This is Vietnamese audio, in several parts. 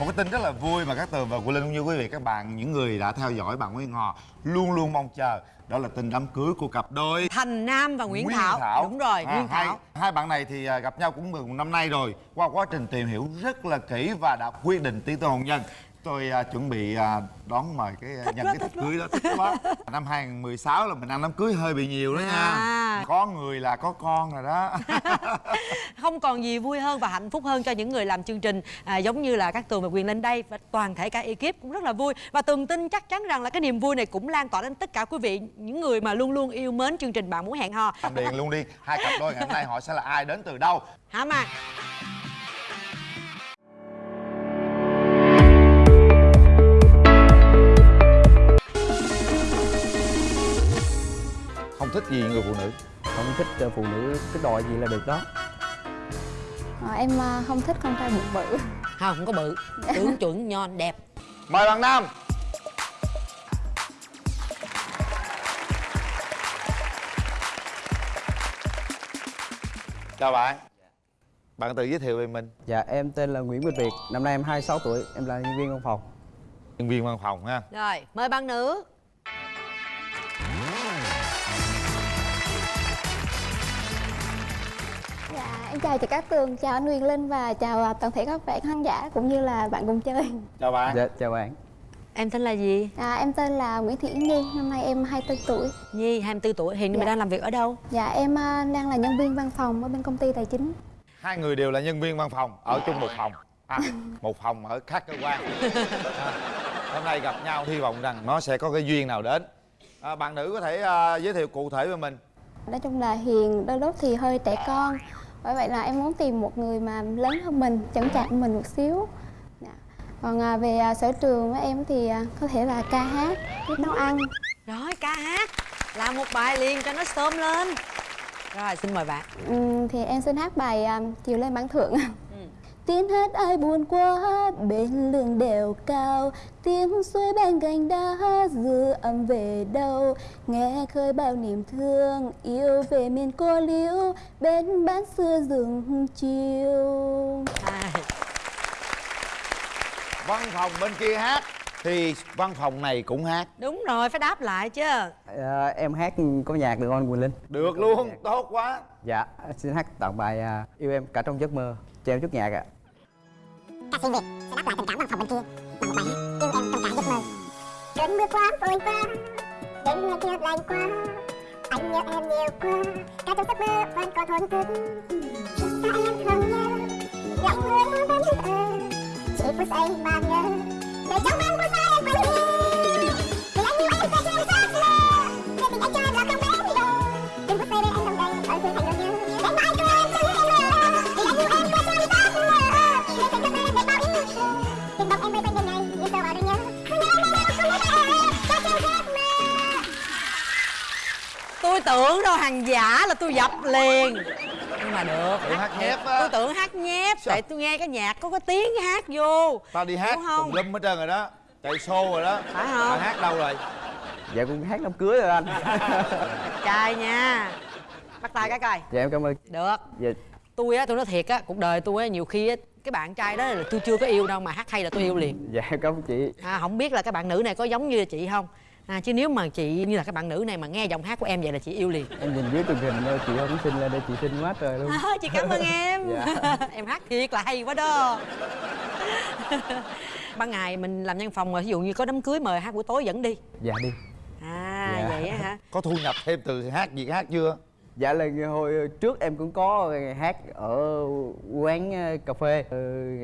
một cái tin rất là vui mà các tường và của linh cũng như quý vị các bạn những người đã theo dõi bạn Nguyễn Ngò luôn luôn mong chờ. Đó là tin đám cưới của cặp đôi Thành Nam và Nguyễn, Thảo. đúng rồi À, Nguyễn Thảo. hai bạn này thì à, gặp nhau cũng một năm nay rồi. Qua quá trình tìm hiểu rất là kỹ và đã quyết định tiến tới hôn nhân. Tôi à, chuẩn bị à, đón mời cái à, nhân quá, cái tiệc cưới đó. Thích quá. Năm 2016 là mình ăn đám cưới hơi bị nhiều đó nha. À. có người là có con rồi đó. Không còn gì vui hơn và hạnh phúc hơn cho những người làm chương trình à, giống như là các tường và quyền lên đây. Và toàn thể cả ekip cũng rất là vui. Và tường tin chắc chắn rằng là cái niềm vui này cũng lan tỏa đến tất cả quý vị những người mà luôn luôn yêu mến chương trình bạn muốn hẹn hò. Làm điện luôn đi. Hai cặp đôi ngày hôm nay họ sẽ là ai đến từ đâu? Hả mà gì người phụ nữ không thích ờ, phụ nữ cái đòi gì là được đó. Ờ, em ờ, không thích con trai bụng bự. Không không có bự. Tướng chuẩn nhon đẹp. Mời bạn nam. Chào bạn. Bạn tự giới thiệu về mình. Dạ em tên là Nguyễn Minh Việt. Năm nay em 26 tuổi em là nhân viên văn phòng. Nhân viên văn phòng ha. Rồi mời bạn nữ em chào chị Cát Tường chào anh Huyền Linh và chào ờ, toàn thể các bạn khán giả cũng như là bạn cùng chơi. Chào bạn. Dạ chào bạn. Em tên là gì? À, em tên là Nguyễn Thị Nhi năm nay em 24 tuổi. Nhi 24 tuổi hiện Dạ. mình đang làm việc ở đâu? Dạ em ờ, đang là nhân viên văn phòng ở bên công ty tài chính. Hai người đều là nhân viên văn phòng ở chung một phòng. À, một phòng ở khác cơ quan. À, hôm nay gặp nhau hy vọng rằng nó sẽ có cái duyên nào đến. À, bạn nữ có thể à, giới thiệu cụ thể về mình. Nói chung là Hiền đôi lúc thì hơi trẻ con bởi vậy là em muốn tìm một người mà lớn hơn mình chững chạc mình một xíu. Dạ. còn à, về à, sở trường của em thì à, có thể là ca hát biết nấu ăn. Rồi ca hát. Làm một bài liền cho nó sớm lên. Rồi xin mời bạn. Ừm, thì em xin hát bài chiều lên bán thượng tiếng hát ai buồn quá bên lưng đèo cao. Tiếng suối bên gành đá dư âm về đâu. Nghe khơi bao niềm thương yêu về miền cô liễu. Bên bán xưa rừng chiều văn phòng bên kia hát thì văn phòng này cũng hát. Đúng rồi phải đáp lại chứ. Ờ, em hát có nhạc được không Quỳnh Linh? Được luôn tốt quá. Dạ xin hát tặng bài à, yêu em cả trong giấc mơ cho em chút nhạc ạ ca sĩ Việt sẽ đáp lại tình cảm văn phòng bên kia. Bằng một bài hát yêu em trong cả giấc mơ. Cơn mưa quá vội qua. Đêm ngày kia lạnh quá. Anh nhớ em nhiều quá. Cả trong giấc mơ vẫn còn thổn thức. Sao em không nhớ lạnh người vẫn ở chỉ phút giây mà nhớ, để trong anh phút giây đâu hàng giả là tôi dập liền. Nhưng mà được. Tưởng hát nhép á. tôi tưởng hát nhép Sao? tại tôi nghe cái nhạc có cái tiếng hát vô. Tao đi hát Đúng không? tùm lum hết trơn rồi đó. Chạy show rồi đó. Phải không? bạn hát đâu rồi? Dạ cũng hát đám cưới rồi anh. Trai nha. Bắt tay cái coi. Dạ em cảm ơn. Được. Dạ. Tôi á tôi nói thiệt á cuộc đời tôi á nhiều khi á cái bạn trai đó là tôi chưa có yêu đâu mà hát hay là tôi yêu liền. Dạ em cảm ơn chị. À, không biết là cái bạn nữ này có giống như chị không à, chứ nếu mà chị như là cái bạn nữ này mà nghe giọng hát của em vậy là chị yêu liền. Em nhìn dưới truyền hình thôi chị không xinh lên đây chị xinh quá trời luôn. À, chị cảm ơn em. Dạ. em hát thiệt là hay quá đó. Ban ngày mình làm nhân phòng mà ví dụ như có đám cưới mời hát buổi tối dẫn đi. Dạ đi. À Dạ. vậy á hả? Có thu nhập thêm từ hát việc hát chưa? Dạ là hồi trước em cũng có hát ở quán ờ, cà phê. Ờ,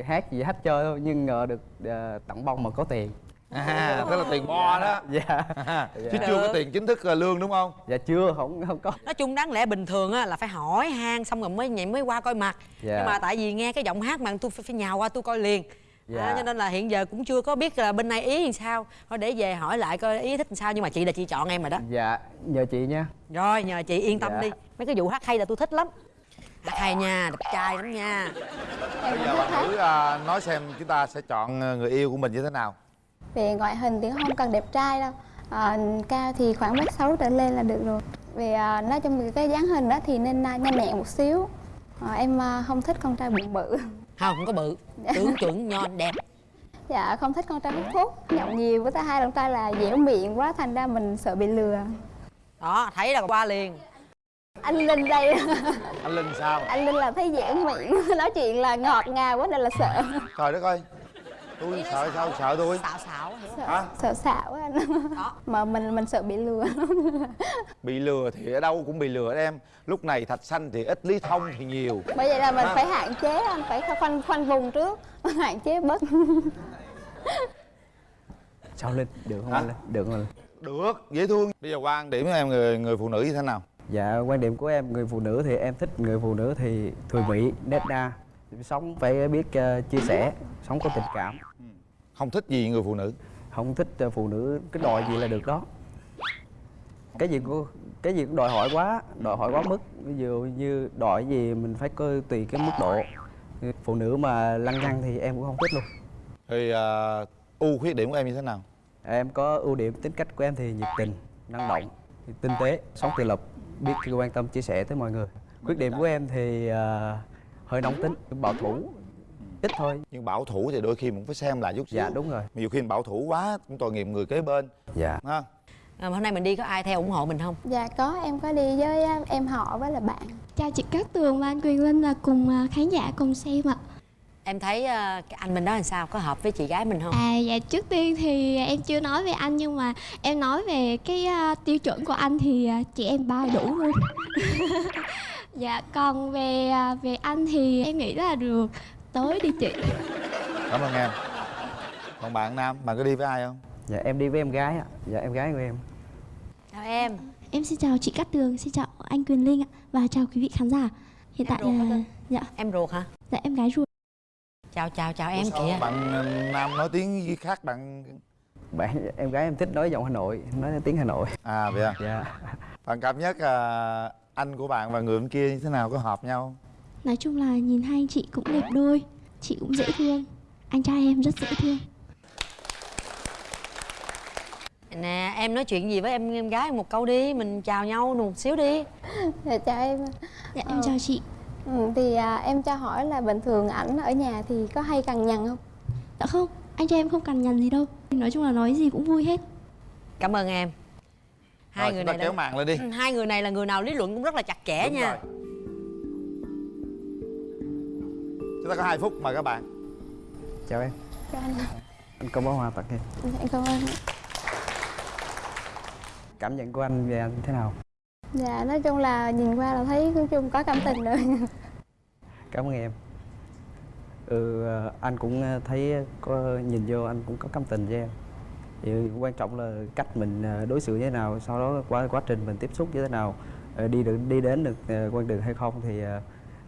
Hát gì hát chơi thôi nhưng ngờ được ờ, tặng bông mà có tiền à tức là tiền. Bo đó. Dạ. Chứ chưa có tiền chính thức là lương đúng không? Dạ chưa không không có. Nói chung đáng lẽ bình thường á là phải hỏi han xong rồi mới nhảy mới qua coi mặt. Dạ. nhưng mà tại vì nghe cái giọng hát mà tôi phải, phải nhào qua tôi coi liền. Dạ. à, cho nên là hiện giờ cũng chưa có biết là bên này ý làm sao. Thôi để về hỏi lại coi ý thích làm sao nhưng mà chị là chị chọn em rồi đó. Dạ nhờ chị nha. Rồi nhờ chị yên tâm Dạ. đi. Mấy cái vụ hát hay là tôi thích lắm. Hát hay nha đẹp trai lắm nha. Bây giờ bạn nữ à, nói xem chúng ta sẽ chọn người yêu của mình như thế nào về ngoại hình thì không cần đẹp trai đâu. À, cao thì khoảng mét sáu trở lên là được rồi. Về à, nói chung cái dáng hình đó thì nên à, nhanh nhẹn một xíu. À, em à, không thích con trai bụng bự. Không không có bự. Tướng chuẩn nhon đẹp. Dạ không thích con trai hút thuốc. Nhậu nhiều với thứ hai con trai là dẻo miệng quá thành ra mình sợ bị lừa. Đó thấy là qua liền. Anh linh đây. Anh linh sao? Anh linh là thấy dẻo miệng. Nói chuyện là ngọt ngào quá nên là sợ. Trời đất ơi tôi sợ sao sợ tôi. Xạo xạo hiểu không? hả? Sợ xạo anh. Đó mà mình mình sợ bị lừa bị lừa thì ở đâu cũng bị lừa em. Lúc này thạch xanh thì ít lý thông thì nhiều. Bởi vậy là mình À. phải hạn chế anh phải khoanh khoanh vùng trước. Hạn chế bớt. Sao linh được không anh? Linh được không linh được dễ thương. Bây giờ quan điểm của em người người phụ nữ như thế nào? Dạ quan điểm của em người phụ nữ thì em thích người phụ nữ thì thường mỹ nết na sống phải biết ờ, chia sẻ sống có tình cảm. Không thích gì người phụ nữ? Không thích ờ, phụ nữ cái đòi gì là được đó. Cái gì cũng cái gì cũng đòi hỏi quá đòi hỏi quá mức. Ví dụ như đòi gì mình phải coi tùy cái mức độ. Phụ nữ mà lăng nhăng thì em cũng không thích luôn. Thì uh, ưu khuyết điểm của em như thế nào? Em có ưu điểm tính cách của em thì nhiệt tình năng động tinh tế sống tự lập biết quan tâm chia sẻ tới mọi người. Khuyết điểm của em thì ờ, hơi nóng tính bảo thủ. Ít thôi. Nhưng bảo thủ thì đôi khi cũng phải xem lại chút xíu. Dạ đúng rồi. Nhiều khi bảo thủ quá cũng tội nghiệp người kế bên. Dạ. Ha? À, hôm nay mình đi có ai theo ủng hộ mình không? Dạ có. Em có đi với à, em họ với là bạn. Chào chị Cát Tường và anh Quyền Linh là cùng à, khán giả cùng xem ạ. em thấy ờ, cái anh mình đó làm sao? Có hợp với chị gái mình không? À dạ trước tiên thì em chưa nói về anh nhưng mà em nói về cái à, tiêu chuẩn của anh thì à, chị em bao đủ luôn. dạ còn về à, về anh thì em nghĩ là được. Tới đi chị. cảm ơn em. Còn bạn nam bạn có đi với ai không? Dạ em đi với em gái ạ. Dạ em gái của em. Chào em. Em xin chào chị Cát Tường, xin chào anh Quyền Linh ạ và chào quý vị khán giả. Hiện tại ruột hả là dạ. Em ruột hả? Dạ em gái ruột. chào chào chào em Sao kìa. bạn ờ, nam nói tiếng khác bạn bạn em gái em thích nói giọng hà nội nói tiếng hà nội. À vậy à? Dạ. Bạn cảm giác à, anh của bạn và người bên kia như thế nào? Có hợp nhau Nói chung là nhìn hai anh chị cũng đẹp đôi, chị cũng dễ thương. Anh trai em rất dễ thương. nè em nói chuyện gì với em em gái một câu đi mình chào nhau một xíu đi. Dạ chào em. Dạ em chào chị. ừ, thì à, em cho hỏi là bình thường ảnh ở nhà thì có hay cằn nhằn không? Dạ không, anh trai em không cằn nhằn gì đâu. Nói chung là nói gì cũng vui hết. cảm ơn em. Hai Rồi, người này kéo là, màn lên đi. Ừ, hai người này là người nào lý luận cũng rất là chặt chẽ Đúng nha. rồi. chúng ta có 2 phút mời các bạn. Chào em. Cho anh anh có bó hoa tặng em. Em cảm ơn cảm nhận của anh về anh thế nào? Dạ nói chung là nhìn qua là thấy nói chung có cảm tình rồi. Cảm ơn em ừ ờ, anh cũng ờ, thấy có nhìn vô anh cũng có cảm tình với em. Thì quan trọng là cách mình ờ, đối xử như thế nào sau đó qua quá trình mình tiếp xúc như thế nào ờ, đi được đi đến được ờ, con đường hay không thì ờ,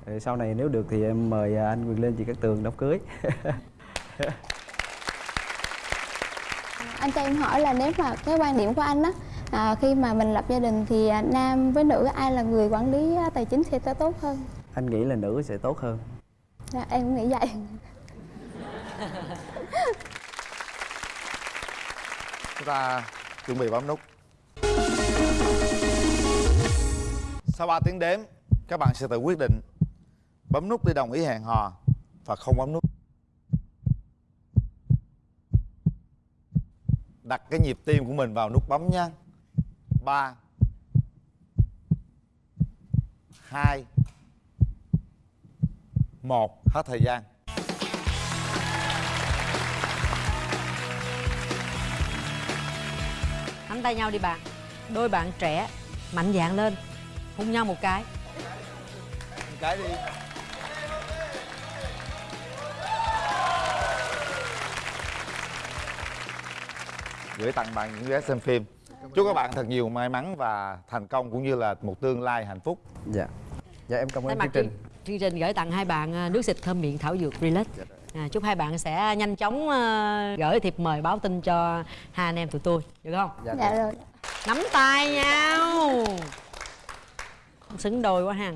ờ, sau này nếu được thì em mời ờ, anh Quyền Linh chị Cát Tường đám cưới. Anh cho em hỏi là nếu mà cái quan điểm của anh á à, khi mà mình lập gia đình thì à, nam với nữ ai là người quản lý à, tài chính sẽ tốt hơn? Anh nghĩ là nữ sẽ tốt hơn dạ, em cũng nghĩ vậy. Chúng ta chuẩn bị bấm nút. Sau 3 tiếng đếm các bạn sẽ tự quyết định bấm nút để đồng ý hẹn hò và không bấm nút. Đặt cái nhịp tim của mình vào nút bấm nha ba hai một hết thời gian. Nắm tay nhau đi bạn. Đôi bạn trẻ mạnh dạn lên. Hôn nhau một cái. Một cái đi. Gửi tặng bạn những vé xem phim. Chúc các bạn thật nhiều may mắn và thành công cũng như là một tương lai hạnh phúc. Dạ. Dạ em cảm ơn chương trình chương, trình gửi tặng hai bạn à, nước xịt thơm miệng thảo dược relax. À, chúc hai bạn sẽ nhanh chóng à, gửi thiệp mời báo tin cho hai anh em tụi tôi. Được không? Dạ, dạ rồi. Nắm tay nhau. Xứng đôi quá ha